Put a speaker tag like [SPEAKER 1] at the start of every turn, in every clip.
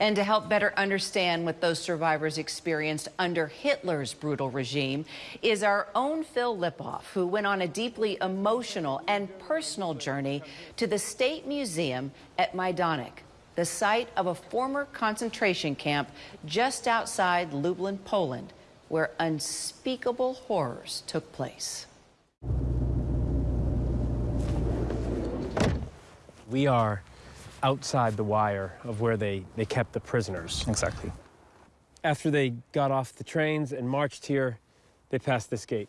[SPEAKER 1] And to help better understand what those survivors experienced under Hitler's brutal regime is our own Phil Lipof, who went on a deeply emotional and personal journey to the State Museum at Majdanek, the site of a former concentration camp just outside Lublin, Poland, where unspeakable horrors took place.
[SPEAKER 2] We are outside the wire of where they, they kept the prisoners.
[SPEAKER 3] Exactly.
[SPEAKER 2] After they got off the trains and marched here, they passed this gate.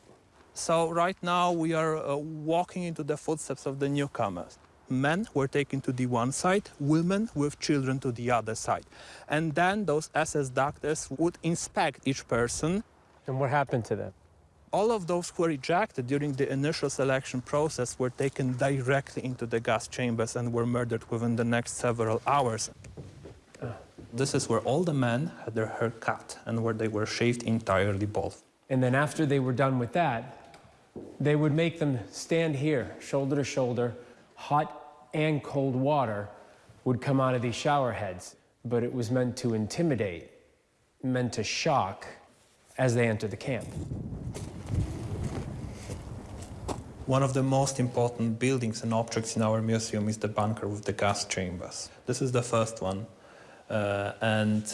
[SPEAKER 3] So right now we are uh, walking into the footsteps of the newcomers. Men were taken to the one side, women with children to the other side. And then those SS doctors would inspect each person.
[SPEAKER 2] And what happened to them?
[SPEAKER 3] All of those who were ejected during the initial selection process were taken directly into the gas chambers and were murdered within the next several hours. This is where all the men had their hair cut and where they were shaved entirely bald.
[SPEAKER 2] And then after they were done with that, they would make them stand here, shoulder to shoulder. Hot and cold water would come out of these shower heads, but it was meant to intimidate, meant to shock as they enter the camp.
[SPEAKER 3] One of the most important buildings and objects in our museum is the bunker with the gas chambers. This is the first one. Uh, and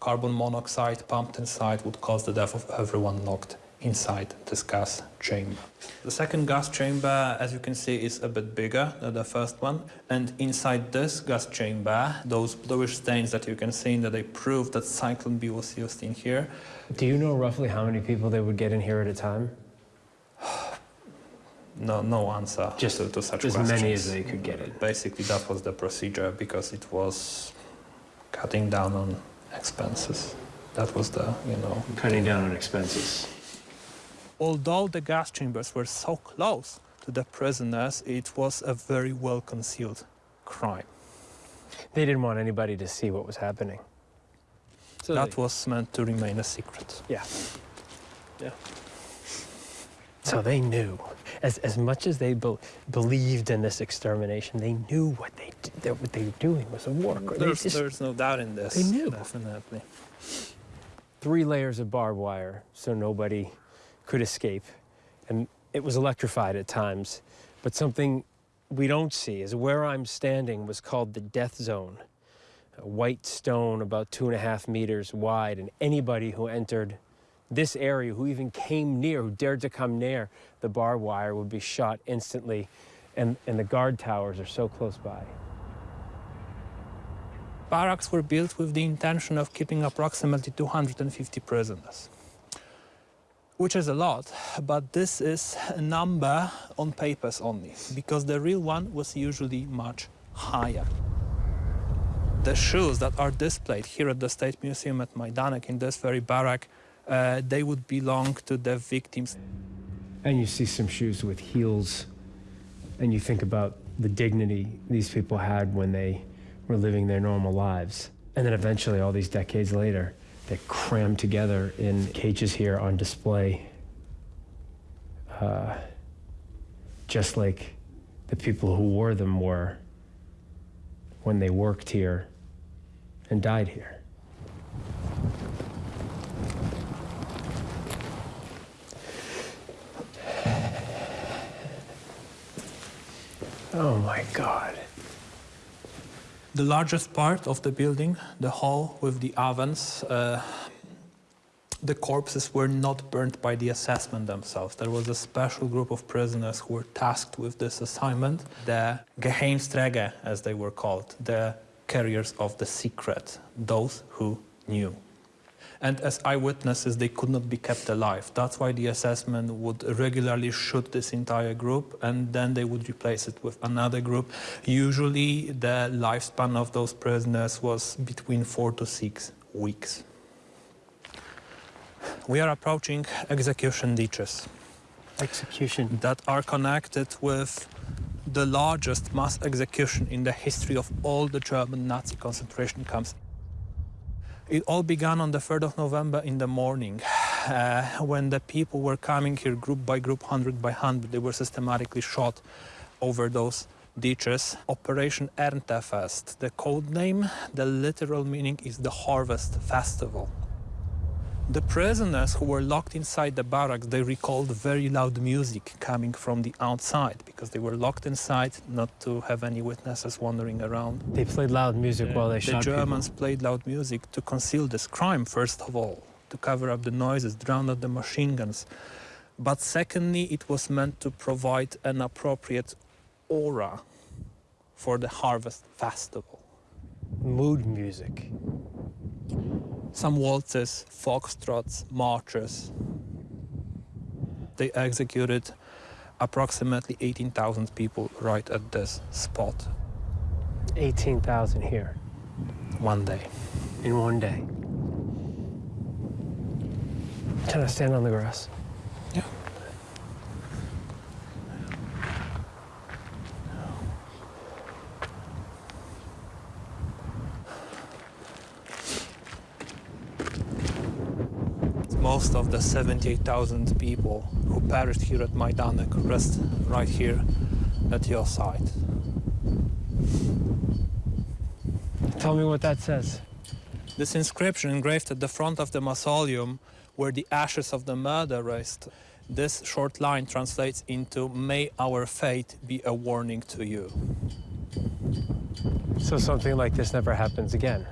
[SPEAKER 3] carbon monoxide pumped inside would cause the death of everyone locked inside this gas chamber. The second gas chamber, as you can see, is a bit bigger than the first one. And inside this gas chamber, those bluish stains that you can see, in that they prove that Zyklon B was used in here.
[SPEAKER 2] Do you know roughly how many people they would get in here at a time?
[SPEAKER 3] No, no answer
[SPEAKER 2] Just
[SPEAKER 3] to, to such
[SPEAKER 2] as
[SPEAKER 3] questions.
[SPEAKER 2] many as they could get it.
[SPEAKER 3] Basically, that was the procedure because it was cutting down on expenses. That was the, you know...
[SPEAKER 2] Cutting down on expenses.
[SPEAKER 3] Although the gas chambers were so close to the prisoners, it was a very well-concealed crime.
[SPEAKER 2] They didn't want anybody to see what was happening. So
[SPEAKER 3] that
[SPEAKER 2] they,
[SPEAKER 3] was meant to remain a secret.
[SPEAKER 2] Yeah. Yeah. So they knew, as, as much as they be believed in this extermination, they knew what they that what they were doing was a war crime.
[SPEAKER 3] There's,
[SPEAKER 2] just,
[SPEAKER 3] there's no doubt in this.
[SPEAKER 2] They knew.
[SPEAKER 3] Definitely.
[SPEAKER 2] Three layers of barbed wire, so nobody could escape. And it was electrified at times. But something we don't see is where I'm standing was called the death zone. A white stone about two and a half meters wide, and anybody who entered this area, who even came near, who dared to come near the barbed wire, would be shot instantly. And, and the guard towers are so close by.
[SPEAKER 3] Barracks were built with the intention of keeping approximately 250 prisoners, which is a lot, but this is a number on papers only, because the real one was usually much higher. The shoes that are displayed here at the State Museum at Majdanek in this very barrack uh, they would belong to the victims.
[SPEAKER 2] And you see some shoes with heels, and you think about the dignity these people had when they were living their normal lives. And then eventually, all these decades later, they're crammed together in cages here on display. Uh, just like the people who wore them were when they worked here and died here. Oh my God.
[SPEAKER 3] The largest part of the building, the hall with the ovens, uh, the corpses were not burned by the SS men themselves. There was a special group of prisoners who were tasked with this assignment, the Geheimnisträger, as they were called, the carriers of the secret, those who knew and as eyewitnesses they could not be kept alive. That's why the SS men would regularly shoot this entire group and then they would replace it with another group. Usually the lifespan of those prisoners was between four to six weeks. We are approaching execution ditches.
[SPEAKER 2] Execution?
[SPEAKER 3] That are connected with the largest mass execution in the history of all the German Nazi concentration camps. It all began on the 3rd of November in the morning, uh, when the people were coming here group by group, hundred by hundred. They were systematically shot over those ditches. Operation Erntefest. The code name, the literal meaning is the Harvest Festival. The prisoners who were locked inside the barracks, they recalled very loud music coming from the outside because they were locked inside not to have any witnesses wandering around.
[SPEAKER 2] They played loud music while they
[SPEAKER 3] the
[SPEAKER 2] shot The
[SPEAKER 3] Germans played loud music to conceal this crime, first of all, to cover up the noises, drown out the machine guns. But secondly, it was meant to provide an appropriate aura for the harvest festival.
[SPEAKER 2] Mood music.
[SPEAKER 3] Some waltzes, foxtrots, marches. They executed approximately 18,000 people right at this spot
[SPEAKER 2] 18,000 here
[SPEAKER 3] one day.
[SPEAKER 2] in one day. Can I stand on the grass?
[SPEAKER 3] Most of the 78,000 people who perished here at Majdanek rest right here at your side.
[SPEAKER 2] Tell me what that says.
[SPEAKER 3] This inscription engraved at the front of the mausoleum where the ashes of the murder rest. This short line translates into May our fate be a warning to you.
[SPEAKER 2] So something like this never happens again.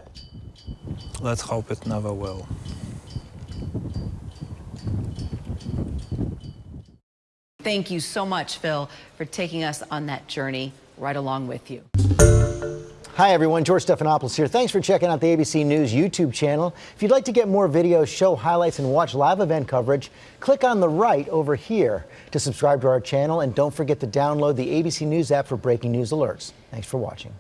[SPEAKER 3] Let's hope it never will.
[SPEAKER 1] Thank you so much, Phil, for taking us on that journey right along with you.
[SPEAKER 4] Hi, everyone. George Stephanopoulos here. Thanks for checking out the ABC News YouTube channel. If you'd like to get more videos, show highlights, and watch live event coverage, click on the right over here to subscribe to our channel. And don't forget to download the ABC News app for breaking news alerts. Thanks for watching.